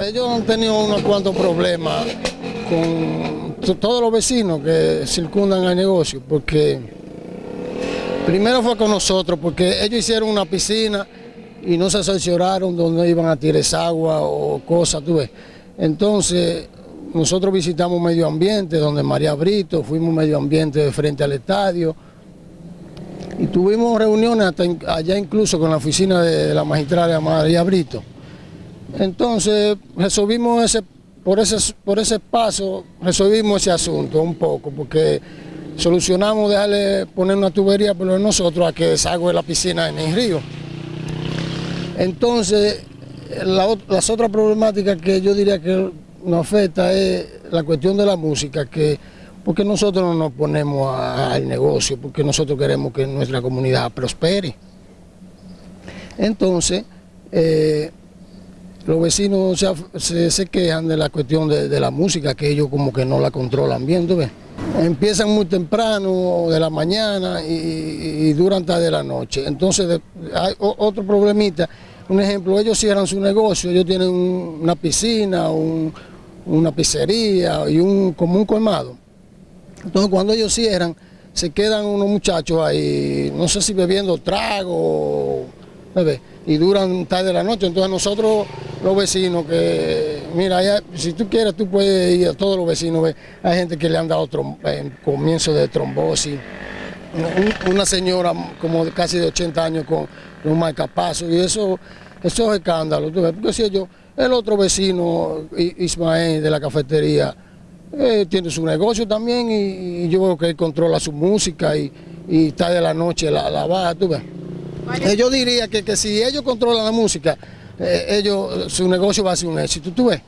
ellos han tenido unos cuantos problemas con todos los vecinos que circundan al negocio, porque primero fue con nosotros, porque ellos hicieron una piscina y no se asesoraron donde iban a tirar agua o cosas, tú ves. Entonces, nosotros visitamos medio ambiente, donde María Brito, fuimos medio ambiente de frente al estadio, y tuvimos reuniones hasta allá incluso con la oficina de la magistrada María Brito. Entonces resolvimos ese, por ese, por ese paso, resolvimos ese asunto un poco, porque solucionamos dejarle poner una tubería por nosotros a que desagüe la piscina en el río. Entonces, las otras problemáticas que yo diría que nos afecta es la cuestión de la música, que porque nosotros no nos ponemos al negocio, porque nosotros queremos que nuestra comunidad prospere. Entonces, eh, los vecinos se, quejan de la cuestión de, la música, que ellos como que no la controlan bien, ¿tú ves? Empiezan muy temprano, de la mañana, y, duran hasta de la noche. Entonces, hay otro problemita, un ejemplo, ellos cierran su negocio, ellos tienen una piscina, una pizzería y un, como un colmado. Entonces cuando ellos cierran, se quedan unos muchachos ahí, no sé si bebiendo trago, y duran tarde de la noche. Entonces nosotros, los vecinos, que mira, si tú quieres, tú puedes ir a todos los vecinos, hay gente que le han dado comienzo de trombosis, una señora como de casi de 80 años con, un marcapaso, y eso, eso es escándalo, porque si ellos, el otro vecino, Ismael de la cafetería, eh, tiene su negocio también y, yo veo que él controla su música y, está de la noche la, la baja, tú ves. Yo diría que, que si ellos controlan la música, eh, ellos, su negocio va a ser un éxito, tú ves.